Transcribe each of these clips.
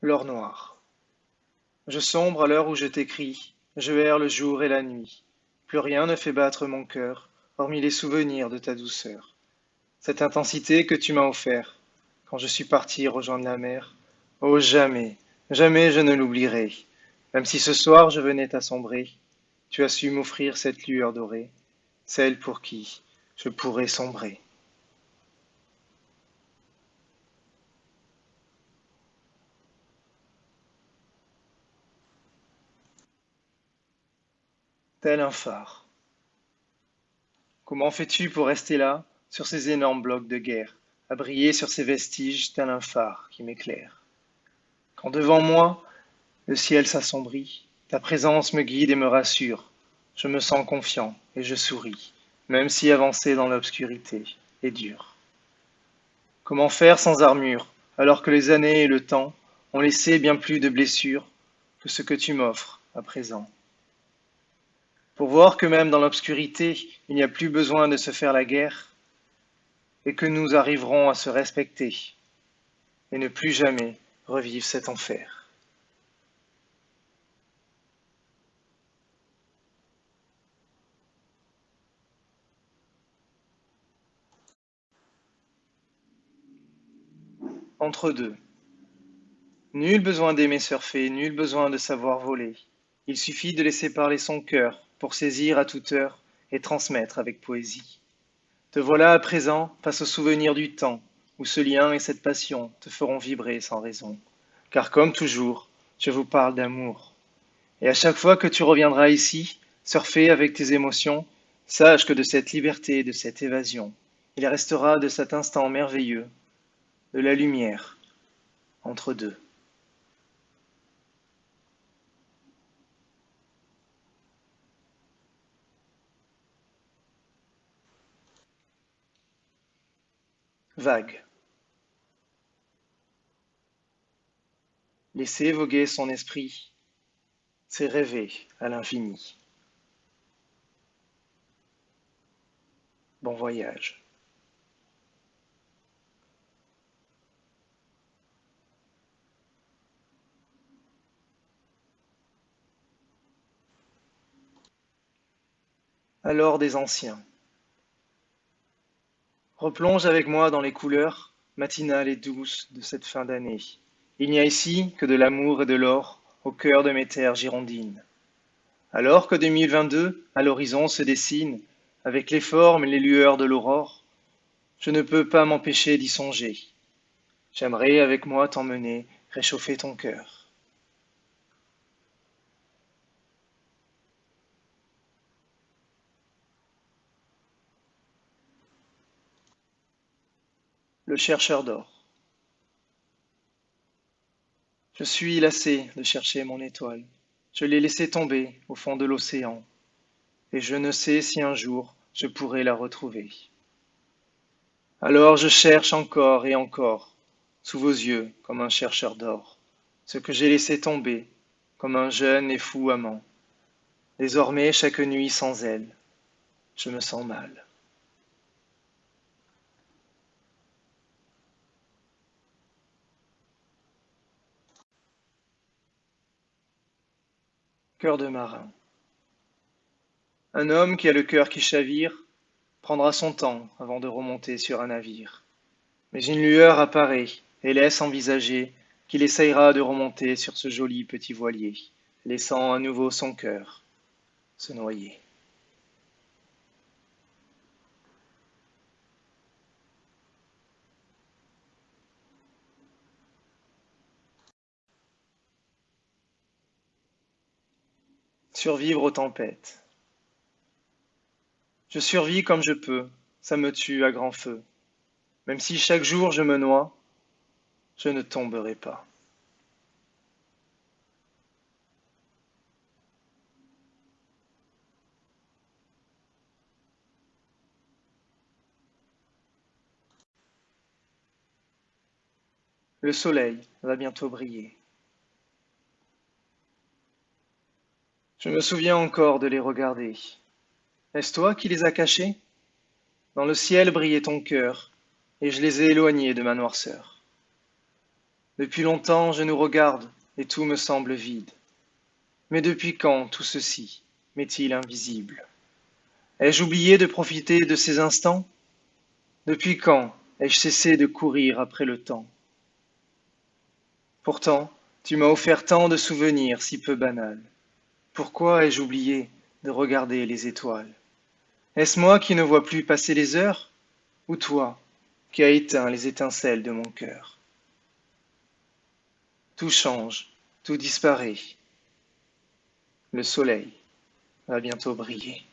L'or noir. Je sombre à l'heure où je t'écris, je erre le jour et la nuit. Plus rien ne fait battre mon cœur, hormis les souvenirs de ta douceur. Cette intensité que tu m'as offert, quand je suis parti rejoindre la mer, oh jamais, jamais je ne l'oublierai. Même si ce soir je venais t'assombrer, tu as su m'offrir cette lueur dorée, celle pour qui je pourrais sombrer. Tel un phare. Comment fais-tu pour rester là, sur ces énormes blocs de guerre, à briller sur ces vestiges tel un phare qui m'éclaire? Quand devant moi, le ciel s'assombrit, ta présence me guide et me rassure. Je me sens confiant et je souris, même si avancer dans l'obscurité est dur. Comment faire sans armure, alors que les années et le temps ont laissé bien plus de blessures que ce que tu m'offres à présent? Pour voir que même dans l'obscurité, il n'y a plus besoin de se faire la guerre, et que nous arriverons à se respecter, et ne plus jamais revivre cet enfer. Entre deux. Nul besoin d'aimer surfer, nul besoin de savoir voler. Il suffit de laisser parler son cœur pour saisir à toute heure et transmettre avec poésie. Te voilà à présent face au souvenir du temps où ce lien et cette passion te feront vibrer sans raison. Car comme toujours, je vous parle d'amour. Et à chaque fois que tu reviendras ici, surfer avec tes émotions, sache que de cette liberté, de cette évasion, il restera de cet instant merveilleux, de la lumière entre deux. Vague. Laisser voguer son esprit, c'est rêver à l'infini. Bon voyage. Alors des anciens. Replonge avec moi dans les couleurs matinales et douces de cette fin d'année. Il n'y a ici que de l'amour et de l'or au cœur de mes terres girondines. Alors que 2022 à l'horizon se dessine avec les formes et les lueurs de l'aurore, je ne peux pas m'empêcher d'y songer. J'aimerais avec moi t'emmener réchauffer ton cœur. Le chercheur d'or. Je suis lassé de chercher mon étoile. Je l'ai laissée tomber au fond de l'océan, et je ne sais si un jour je pourrai la retrouver. Alors je cherche encore et encore, sous vos yeux, comme un chercheur d'or, ce que j'ai laissé tomber, comme un jeune et fou amant. Désormais, chaque nuit sans elle, je me sens mal. De marin. Un homme qui a le cœur qui chavire prendra son temps avant de remonter sur un navire. Mais une lueur apparaît et laisse envisager qu'il essayera de remonter sur ce joli petit voilier, laissant à nouveau son cœur se noyer. Survivre aux tempêtes. Je survis comme je peux, ça me tue à grand feu. Même si chaque jour je me noie, je ne tomberai pas. Le soleil va bientôt briller. Je me souviens encore de les regarder. Est-ce toi qui les as cachés? Dans le ciel brillait ton cœur, et je les ai éloignés de ma noirceur. Depuis longtemps je nous regarde, et tout me semble vide. Mais depuis quand tout ceci m'est-il invisible? Ai-je oublié de profiter de ces instants? Depuis quand ai-je cessé de courir après le temps? Pourtant, tu m'as offert tant de souvenirs si peu banals. Pourquoi ai-je oublié de regarder les étoiles? Est-ce moi qui ne vois plus passer les heures Ou toi qui as éteint les étincelles de mon cœur? Tout change, tout disparaît. Le soleil va bientôt briller.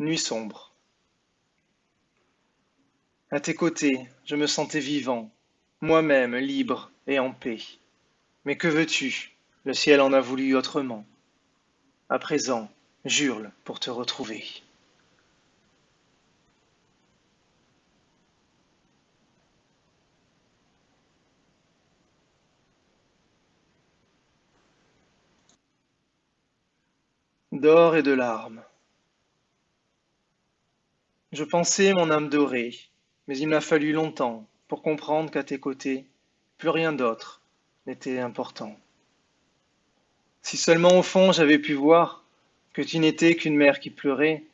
Nuit sombre. À tes côtés, je me sentais vivant, moi-même libre et en paix. Mais que veux-tu? Le ciel en a voulu autrement. À présent, j'hurle pour te retrouver. D'or et de larmes. Je pensais mon âme dorée, mais il m'a fallu longtemps pour comprendre qu'à tes côtés, plus rien d'autre n'était important. Si seulement au fond j'avais pu voir que tu n'étais qu'une mère qui pleurait,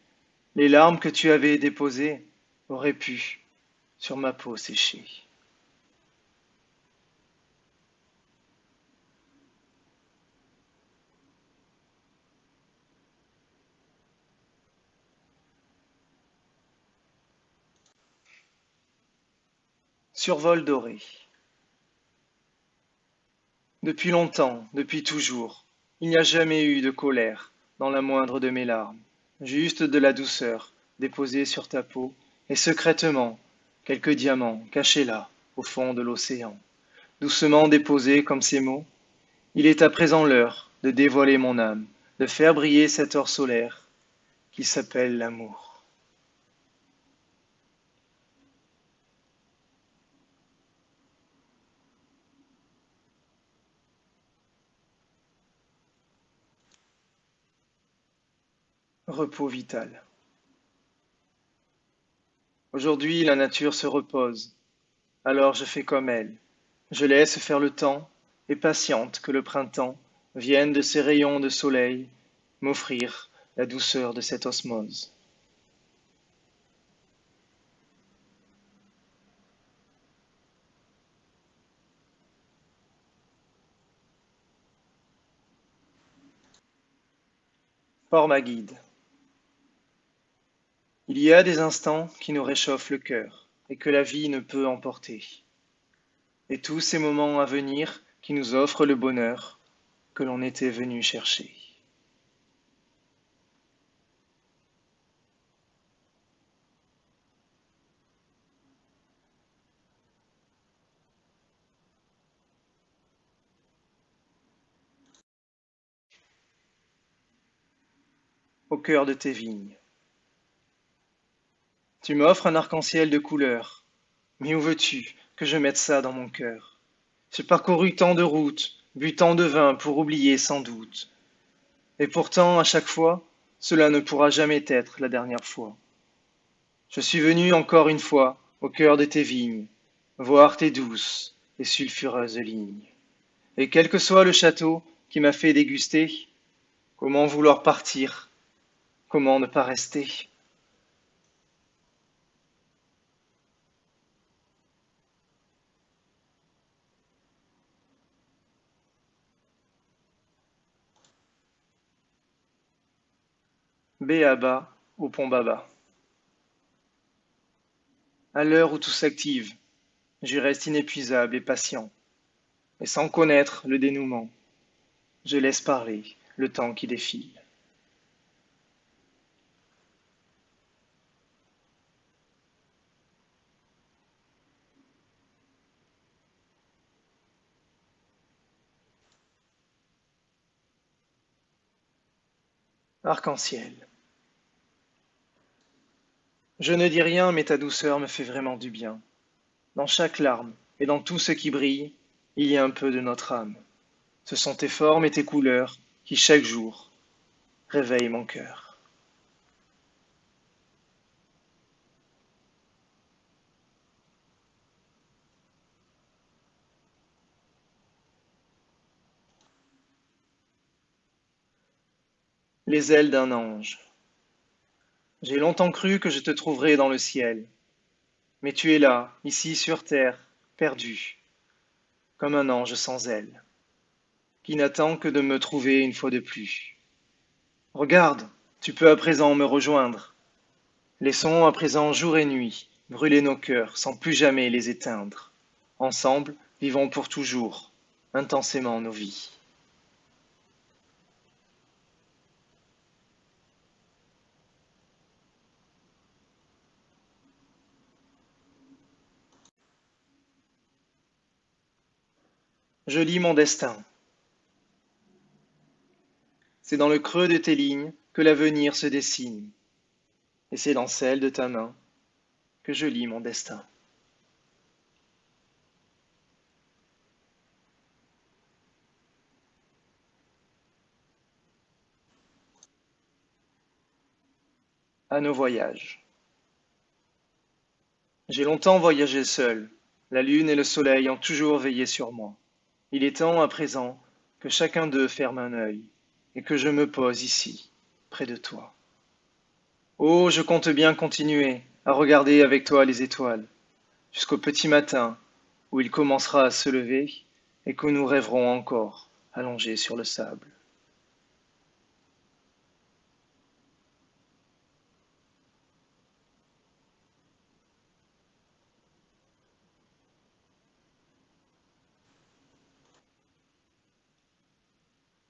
les larmes que tu avais déposées auraient pu sur ma peau sécher. Survol doré. Depuis longtemps, depuis toujours, il n'y a jamais eu de colère dans la moindre de mes larmes, juste de la douceur déposée sur ta peau, et secrètement quelques diamants cachés là, au fond de l'océan, doucement déposés comme ces mots. Il est à présent l'heure de dévoiler mon âme, de faire briller cet or solaire qui s'appelle l'amour. Repos vital. Aujourd'hui la nature se repose, alors je fais comme elle. Je laisse faire le temps, et patiente que le printemps vienne de ses rayons de soleil m'offrir la douceur de cette osmose. Port ma guide. Il y a des instants qui nous réchauffent le cœur et que la vie ne peut emporter. Et tous ces moments à venir qui nous offrent le bonheur que l'on était venu chercher. Au cœur de tes vignes. Tu m'offres un arc-en-ciel de couleurs, mais où veux-tu que je mette ça dans mon cœur? J'ai parcouru tant de routes, bu tant de vin pour oublier sans doute. Et pourtant, à chaque fois, cela ne pourra jamais être la dernière fois. Je suis venu encore une fois au cœur de tes vignes, voir tes douces et sulfureuses lignes. Et quel que soit le château qui m'a fait déguster, comment vouloir partir, comment ne pas rester? Béaba au pont Baba. À l'heure où tout s'active, je reste inépuisable et patient, et sans connaître le dénouement, je laisse parler le temps qui défile. Arc-en-ciel. Je ne dis rien, mais ta douceur me fait vraiment du bien. Dans chaque larme et dans tout ce qui brille, il y a un peu de notre âme. Ce sont tes formes et tes couleurs qui chaque jour réveille mon cœur. Les ailes d'un ange. J'ai longtemps cru que je te trouverais dans le ciel, mais tu es là, ici sur terre, perdu, comme un ange sans ailes, qui n'attend que de me trouver une fois de plus. Regarde, tu peux à présent me rejoindre. Laissons à présent jour et nuit brûler nos cœurs sans plus jamais les éteindre. Ensemble, vivons pour toujours, intensément nos vies. Je lis mon destin. C'est dans le creux de tes lignes que l'avenir se dessine, et c'est dans celle de ta main que je lis mon destin. À nos voyages. J'ai longtemps voyagé seul, la lune et le soleil ont toujours veillé sur moi. Il est temps à présent que chacun d'eux ferme un œil et que je me pose ici, près de toi. Oh, je compte bien continuer à regarder avec toi les étoiles, jusqu'au petit matin où il commencera à se lever et que nous rêverons encore allongés sur le sable.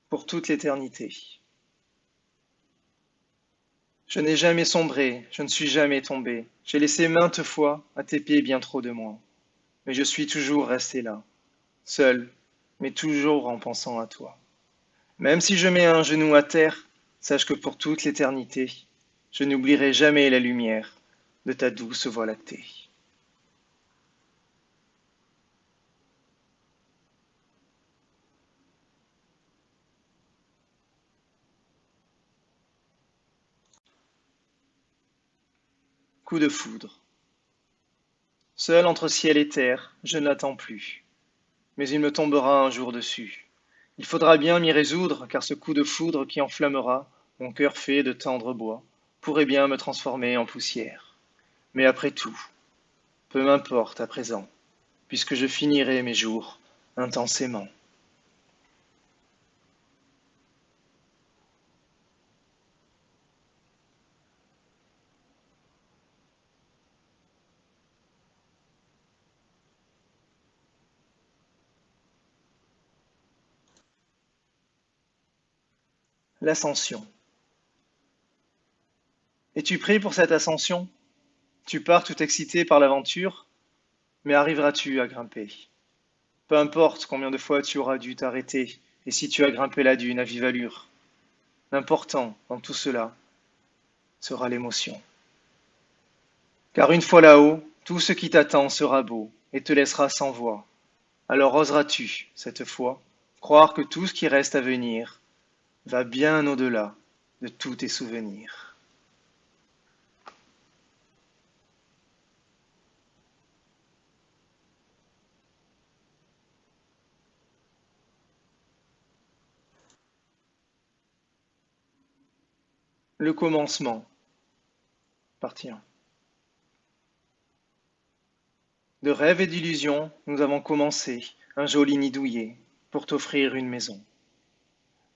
Pour toute l'éternité. Je n'ai jamais sombré, je ne suis jamais tombé, j'ai laissé maintes fois à tes pieds bien trop de moi, mais je suis toujours resté là, seul, mais toujours en pensant à toi. Même si je mets un genou à terre, sache que pour toute l'éternité, je n'oublierai jamais la lumière de ta douce voie lactée. Coup de foudre. Seul entre ciel et terre, je ne l'attends plus. Mais il me tombera un jour dessus. Il faudra bien m'y résoudre, car ce coup de foudre qui enflammera mon cœur fait de tendre bois pourrait bien me transformer en poussière. Mais après tout, peu m'importe à présent, puisque je finirai mes jours intensément. L'ascension. Es-tu prêt pour cette ascension? Tu pars tout excité par l'aventure, mais arriveras-tu à grimper? Peu importe combien de fois tu auras dû t'arrêter et si tu as grimpé la dune à vive allure. L'important dans tout cela sera l'émotion. Car une fois là-haut, tout ce qui t'attend sera beau et te laissera sans voix. Alors oseras-tu, cette fois, croire que tout ce qui reste à venir va bien au-delà de tous tes souvenirs. Le commencement. Partie 1. De rêves et d'illusions, nous avons commencé un joli nid douillet pour t'offrir une maison.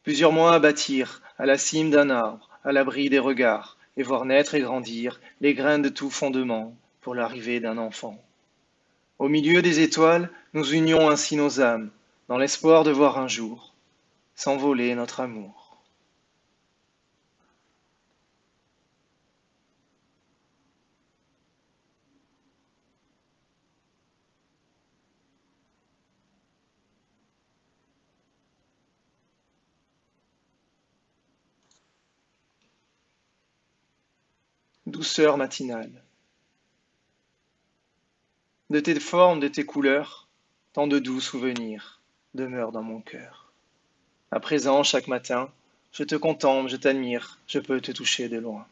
Plusieurs mois à bâtir, à la cime d'un arbre, à l'abri des regards, et voir naître et grandir les graines de tout fondement pour l'arrivée d'un enfant. Au milieu des étoiles, nous unions ainsi nos âmes, dans l'espoir de voir un jour s'envoler notre amour. Matinale. De tes formes, de tes couleurs, tant de doux souvenirs demeurent dans mon cœur. À présent, chaque matin, je te contemple, je t'admire, je peux te toucher de loin.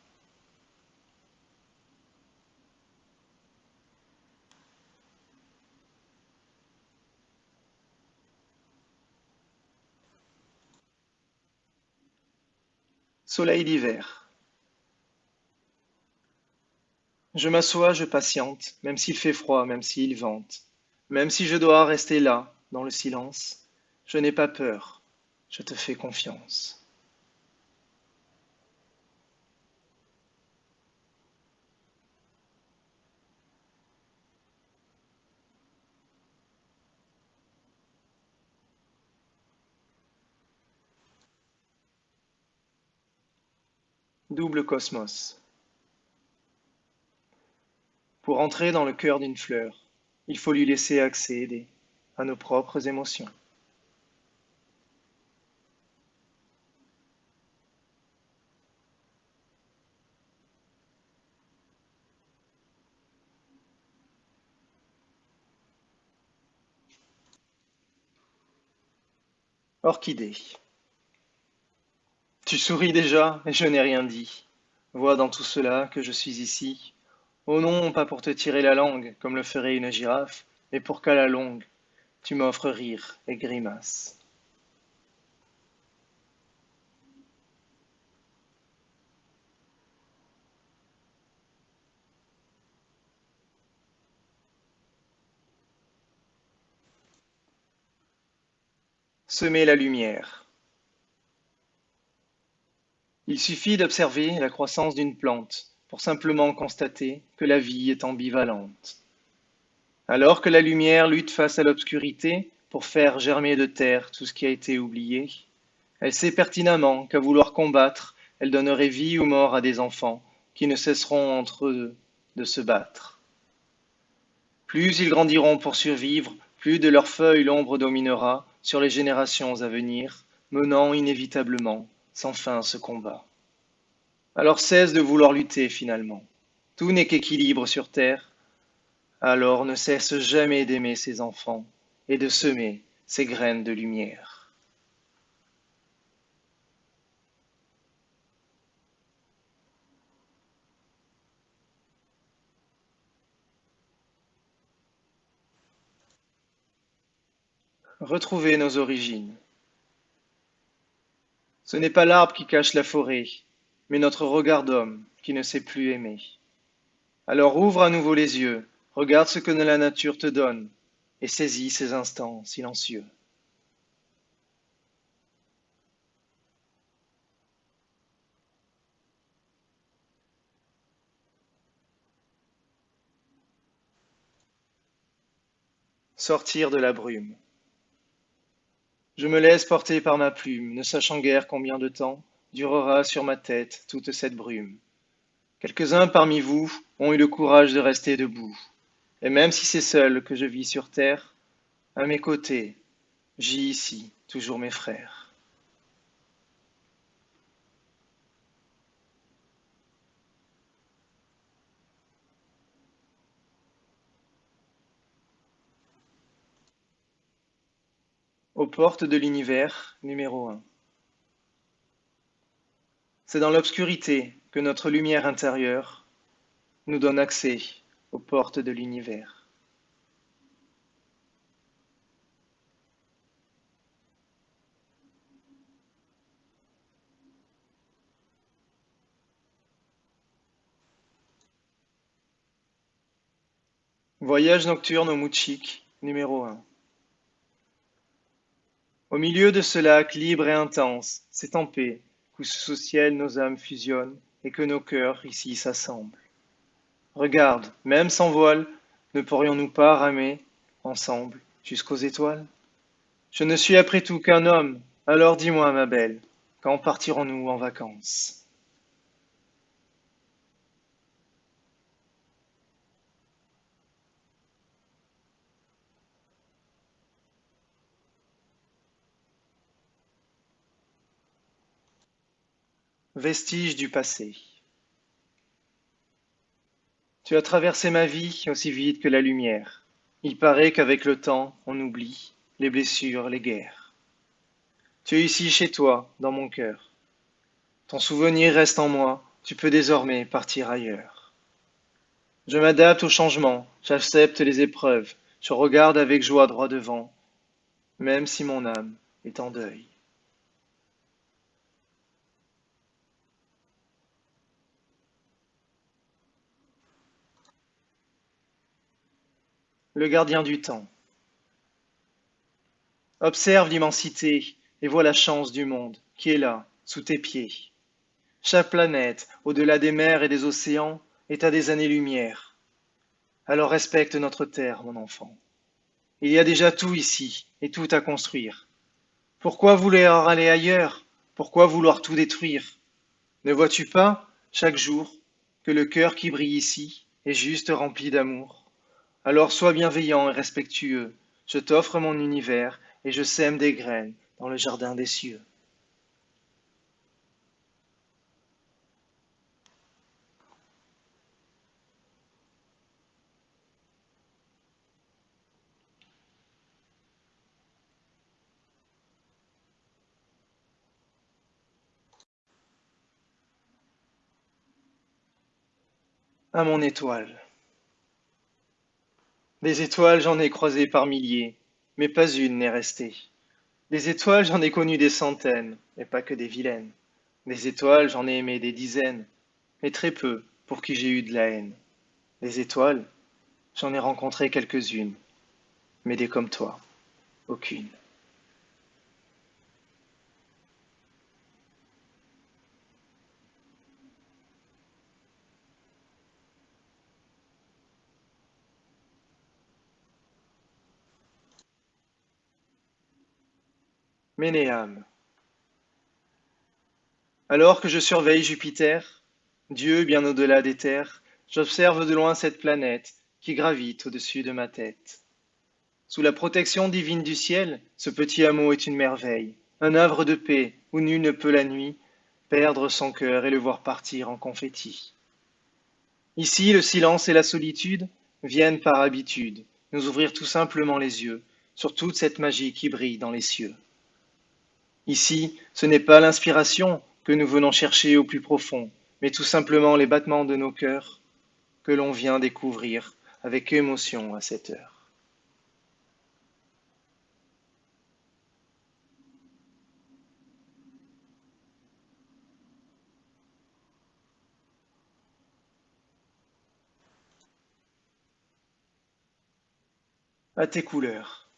Soleil d'hiver. Je m'assois, je patiente, même s'il fait froid, même s'il vente, même si je dois rester là, dans le silence, je n'ai pas peur, je te fais confiance. Double cosmos. Pour entrer dans le cœur d'une fleur, il faut lui laisser accéder à nos propres émotions. Orchidée. Tu souris déjà, et je n'ai rien dit. Vois dans tout cela que je suis ici. Oh non, pas pour te tirer la langue, comme le ferait une girafe, mais pour qu'à la longue, tu m'offres rire et grimace. Semer la lumière. Il suffit d'observer la croissance d'une plante pour simplement constater que la vie est ambivalente. Alors que la lumière lutte face à l'obscurité pour faire germer de terre tout ce qui a été oublié, elle sait pertinemment qu'à vouloir combattre, elle donnerait vie ou mort à des enfants qui ne cesseront entre eux de se battre. Plus ils grandiront pour survivre, plus de leurs feuilles l'ombre dominera sur les générations à venir, menant inévitablement sans fin ce combat. Alors cesse de vouloir lutter finalement. Tout n'est qu'équilibre sur terre. Alors ne cesse jamais d'aimer ses enfants et de semer ses graines de lumière. Retrouver nos origines. Ce n'est pas l'arbre qui cache la forêt, mais notre regard d'homme qui ne sait plus aimer. Alors ouvre à nouveau les yeux, regarde ce que la nature te donne, et saisis ces instants silencieux. Sortir de la brume. Je me laisse porter par ma plume, ne sachant guère combien de temps durera sur ma tête toute cette brume. Quelques-uns parmi vous ont eu le courage de rester debout, et même si c'est seul que je vis sur terre, à mes côtés, j'y ici toujours mes frères. Aux portes de l'univers, numéro 1. C'est dans l'obscurité que notre lumière intérieure nous donne accès aux portes de l'univers. Voyage nocturne au Mouchik, numéro 1. Au milieu de ce lac libre et intense, c'est en paix, où sous ciel nos âmes fusionnent et que nos cœurs ici s'assemblent. Regarde, même sans voile, ne pourrions-nous pas ramer ensemble jusqu'aux étoiles? Je ne suis après tout qu'un homme, alors dis-moi, ma belle, quand partirons-nous en vacances? Vestige du passé. Tu as traversé ma vie aussi vite que la lumière. Il paraît qu'avec le temps, on oublie les blessures, les guerres. Tu es ici chez toi, dans mon cœur. Ton souvenir reste en moi, tu peux désormais partir ailleurs. Je m'adapte au changement, j'accepte les épreuves, je regarde avec joie droit devant, même si mon âme est en deuil. Le gardien du temps. Observe l'immensité et vois la chance du monde qui est là, sous tes pieds. Chaque planète, au-delà des mers et des océans, est à des années-lumière. Alors respecte notre terre, mon enfant. Il y a déjà tout ici et tout à construire. Pourquoi vouloir aller ailleurs? Pourquoi vouloir tout détruire? Ne vois-tu pas, chaque jour, que le cœur qui brille ici est juste rempli d'amour? Alors sois bienveillant et respectueux. Je t'offre mon univers et je sème des graines dans le jardin des cieux. À mon étoile. Des étoiles j'en ai croisé par milliers, mais pas une n'est restée. Des étoiles, j'en ai connu des centaines, et pas que des vilaines. Des étoiles, j'en ai aimé des dizaines, mais très peu pour qui j'ai eu de la haine. Des étoiles, j'en ai rencontré quelques-unes, mais des comme toi, aucune. Ménéam. Alors que je surveille Jupiter, Dieu bien au-delà des terres, j'observe de loin cette planète qui gravite au-dessus de ma tête. Sous la protection divine du ciel, ce petit hameau est une merveille, un havre de paix où nul ne peut la nuit perdre son cœur et le voir partir en confetti. Ici, le silence et la solitude viennent par habitude nous ouvrir tout simplement les yeux sur toute cette magie qui brille dans les cieux. Ici, ce n'est pas l'inspiration que nous venons chercher au plus profond, mais tout simplement les battements de nos cœurs que l'on vient découvrir avec émotion à cette heure. À tes couleurs.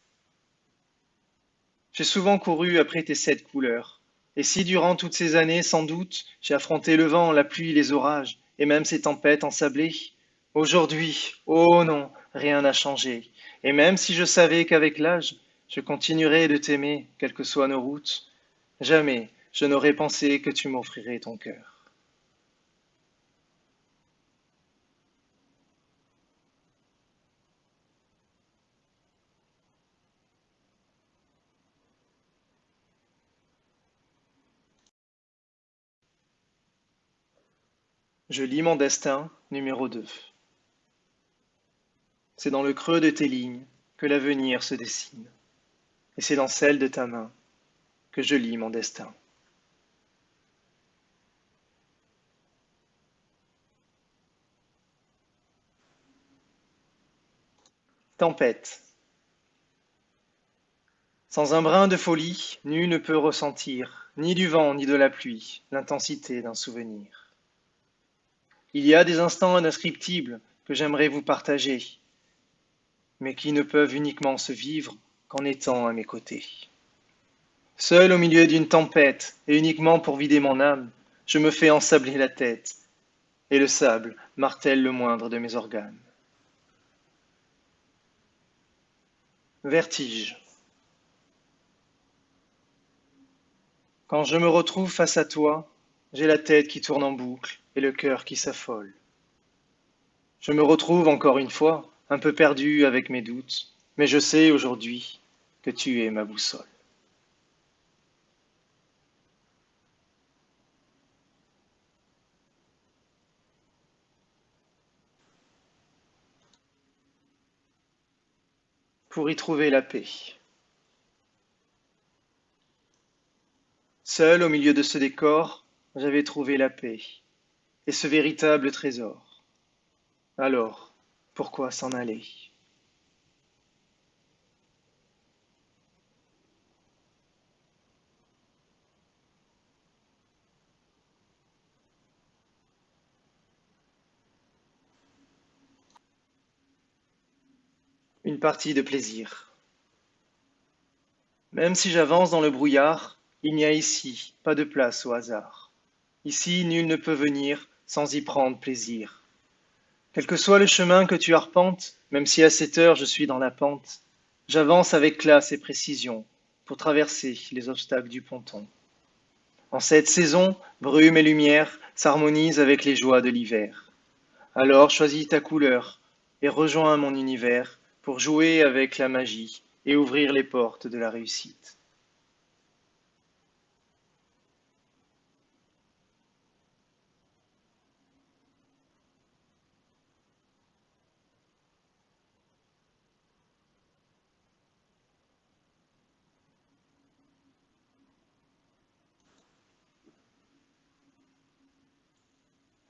J'ai souvent couru après tes sept couleurs. Et si durant toutes ces années, sans doute, j'ai affronté le vent, la pluie, les orages, et même ces tempêtes ensablées, aujourd'hui, oh non, rien n'a changé. Et même si je savais qu'avec l'âge, je continuerais de t'aimer, quelles que soient nos routes, jamais je n'aurais pensé que tu m'offrirais ton cœur. Je lis mon destin, numéro 2. C'est dans le creux de tes lignes que l'avenir se dessine, et c'est dans celle de ta main que je lis mon destin. Tempête. Sans un brin de folie, nul ne peut ressentir, ni du vent ni de la pluie, l'intensité d'un souvenir. Il y a des instants indescriptibles que j'aimerais vous partager, mais qui ne peuvent uniquement se vivre qu'en étant à mes côtés. Seul au milieu d'une tempête, et uniquement pour vider mon âme, je me fais ensabler la tête, et le sable martèle le moindre de mes organes. Vertige. Quand je me retrouve face à toi, j'ai la tête qui tourne en boucle et le cœur qui s'affole. Je me retrouve encore une fois, un peu perdu avec mes doutes, mais je sais aujourd'hui que tu es ma boussole. Pour y trouver la paix. Seul au milieu de ce décor, j'avais trouvé la paix et ce véritable trésor. Alors, pourquoi s'en aller? Une partie de plaisir. Même si j'avance dans le brouillard, il n'y a ici pas de place au hasard. Ici, nul ne peut venir sans y prendre plaisir. Quel que soit le chemin que tu arpentes, même si à cette heure je suis dans la pente, j'avance avec classe et précision pour traverser les obstacles du ponton. En cette saison, brume et lumière s'harmonisent avec les joies de l'hiver. Alors choisis ta couleur et rejoins mon univers pour jouer avec la magie et ouvrir les portes de la réussite.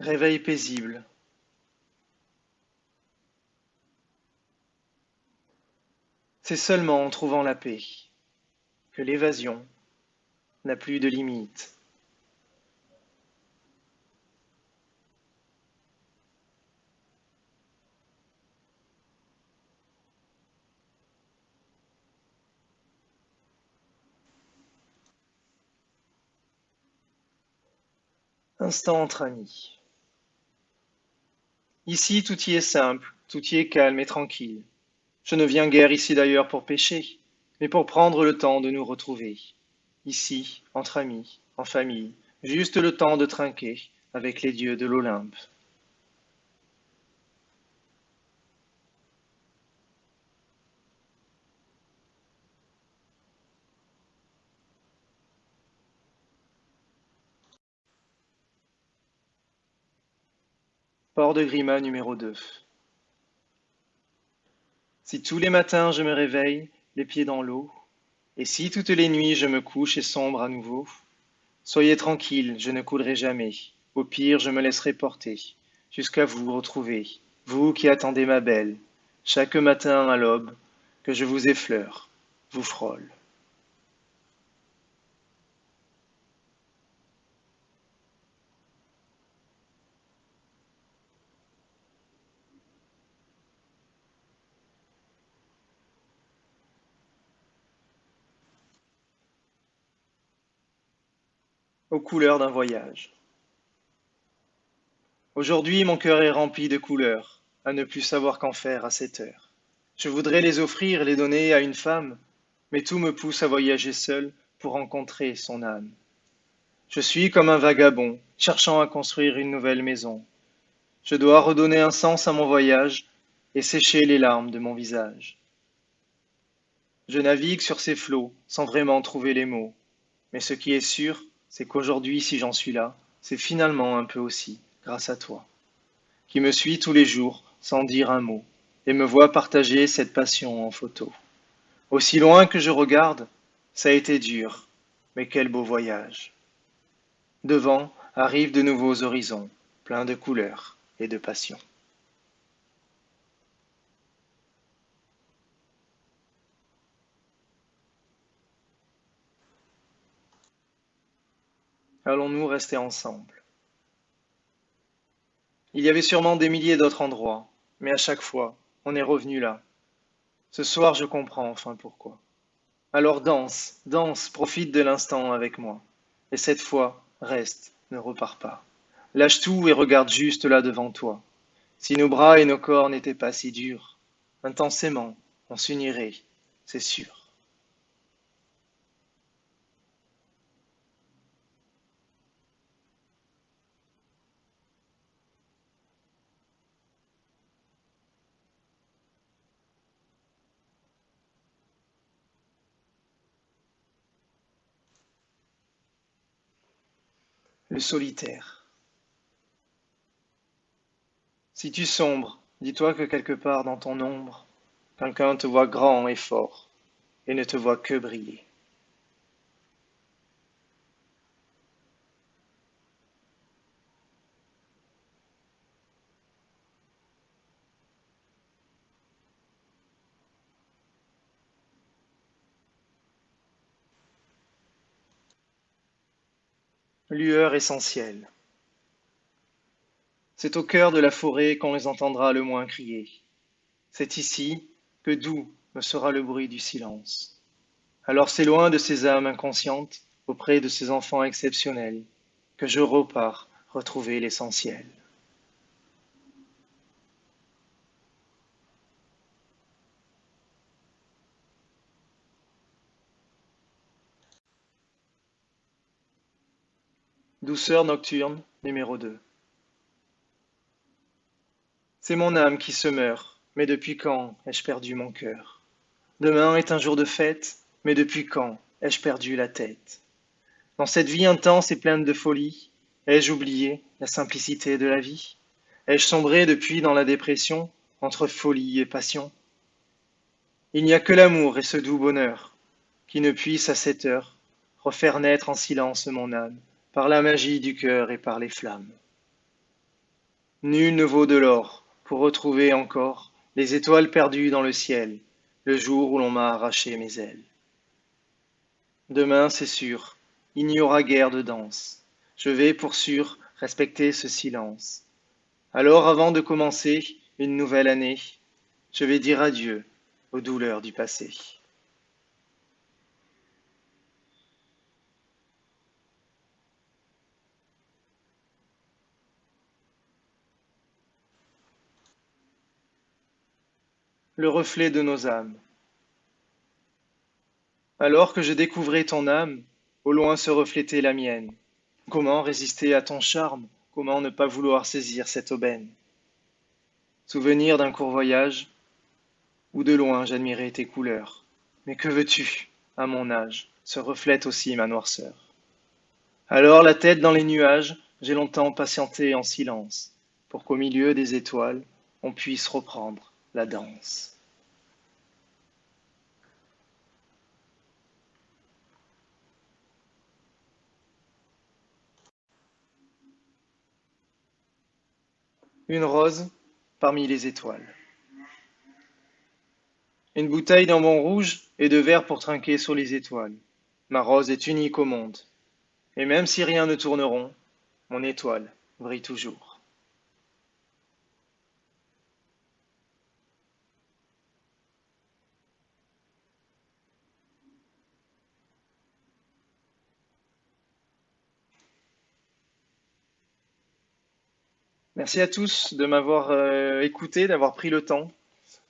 Réveil paisible. C'est seulement en trouvant la paix que l'évasion n'a plus de limite. Instant entre amis. Ici, tout y est simple, tout y est calme et tranquille. Je ne viens guère ici d'ailleurs pour pêcher, mais pour prendre le temps de nous retrouver. Ici, entre amis, en famille, juste le temps de trinquer avec les dieux de l'Olympe. Port de Grima numéro 2 Si tous les matins je me réveille, les pieds dans l'eau, et si toutes les nuits je me couche et sombre à nouveau, soyez tranquille, je ne coulerai jamais, au pire je me laisserai porter, jusqu'à vous retrouver, vous qui attendez ma belle, chaque matin à l'aube, que je vous effleure, vous frôle. Aux couleurs d'un voyage. Aujourd'hui, mon cœur est rempli de couleurs, à ne plus savoir qu'en faire à cette heure. Je voudrais les offrir, les donner à une femme, mais tout me pousse à voyager seul pour rencontrer son âme. Je suis comme un vagabond, cherchant à construire une nouvelle maison. Je dois redonner un sens à mon voyage et sécher les larmes de mon visage. Je navigue sur ces flots sans vraiment trouver les mots, mais ce qui est sûr, c'est qu'aujourd'hui, si j'en suis là, c'est finalement un peu aussi grâce à toi, qui me suis tous les jours sans dire un mot, et me vois partager cette passion en photo. Aussi loin que je regarde, ça a été dur, mais quel beau voyage. Devant arrivent de nouveaux horizons, pleins de couleurs et de passion. Allons-nous rester ensemble? Il y avait sûrement des milliers d'autres endroits, mais à chaque fois, on est revenu là. Ce soir, je comprends enfin pourquoi. Alors danse, danse, profite de l'instant avec moi. Et cette fois, reste, ne repars pas. Lâche tout et regarde juste là devant toi. Si nos bras et nos corps n'étaient pas si durs, intensément, on s'unirait, c'est sûr. Le solitaire. Si tu sombres, dis-toi que quelque part dans ton ombre, quelqu'un te voit grand et fort, et ne te voit que briller. Lueur essentielle. C'est au cœur de la forêt qu'on les entendra le moins crier. C'est ici que doux me sera le bruit du silence. Alors c'est loin de ces âmes inconscientes, auprès de ces enfants exceptionnels, que je repars retrouver l'essentiel. Douceur nocturne, numéro 2. C'est mon âme qui se meurt, mais depuis quand ai-je perdu mon cœur? Demain est un jour de fête, mais depuis quand ai-je perdu la tête? Dans cette vie intense et pleine de folie, ai-je oublié la simplicité de la vie? Ai-je sombré depuis dans la dépression, entre folie et passion? Il n'y a que l'amour et ce doux bonheur qui ne puisse à cette heure refaire naître en silence mon âme par la magie du cœur et par les flammes. Nul ne vaut de l'or pour retrouver encore les étoiles perdues dans le ciel, le jour où l'on m'a arraché mes ailes. Demain, c'est sûr, il n'y aura guère de danse. Je vais, pour sûr, respecter ce silence. Alors, avant de commencer une nouvelle année, je vais dire adieu aux douleurs du passé. Le reflet de nos âmes. Alors que je découvrais ton âme, au loin se reflétait la mienne. Comment résister à ton charme? Comment ne pas vouloir saisir cette aubaine? Souvenir d'un court voyage, où de loin j'admirais tes couleurs. Mais que veux-tu À mon âge, se reflète aussi ma noirceur. Alors la tête dans les nuages, j'ai longtemps patienté en silence, pour qu'au milieu des étoiles, on puisse reprendre la danse. Une rose parmi les étoiles. Une bouteille d'un bon rouge et de verre pour trinquer sur les étoiles. Ma rose est unique au monde. Et même si rien ne tourne rond, mon étoile brille toujours. Merci à tous de m'avoir euh, écouté, d'avoir pris le temps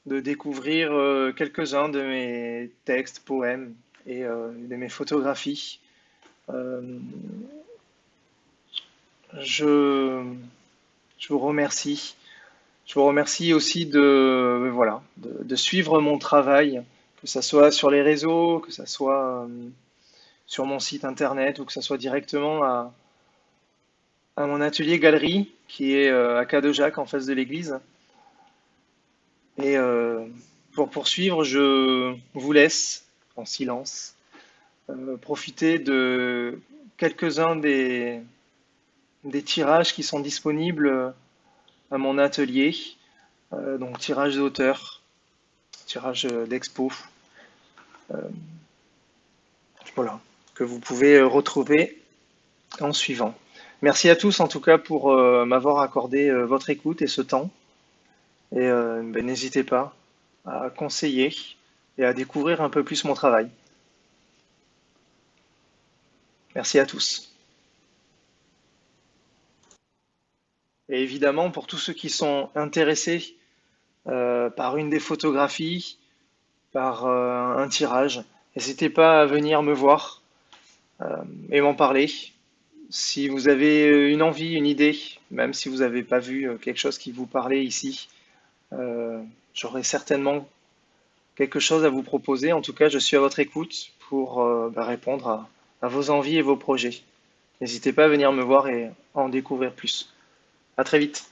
de découvrir euh, quelques-uns de mes textes, poèmes et euh, de mes photographies. Je, vous remercie. Je vous remercie aussi de, suivre mon travail, que ce soit sur les réseaux, que ce soit sur mon site internet ou que ce soit directement à mon atelier galerie qui est euh, à Cadejac en face de l'église. Et euh, pour poursuivre, je vous laisse en silence euh, profiter de quelques-uns des, des tirages qui sont disponibles à mon atelier. donc tirage d'auteur, tirage d'expo. voilà, que vous pouvez retrouver en suivant. Merci à tous en tout cas pour euh, m'avoir accordé euh, votre écoute et ce temps. Et euh, ben, n'hésitez pas à conseiller et à découvrir un peu plus mon travail. Merci à tous. Et évidemment, pour tous ceux qui sont intéressés par une des photographies, par un tirage, n'hésitez pas à venir me voir et m'en parler si vous avez euh, une envie, une idée, même si vous n'avez pas vu euh, quelque chose qui vous parlait ici, euh, j'aurai certainement quelque chose à vous proposer. En tout cas, je suis à votre écoute pour bah, répondre à, à, vos envies et vos projets. N'hésitez pas à venir me voir et en découvrir plus. À très vite.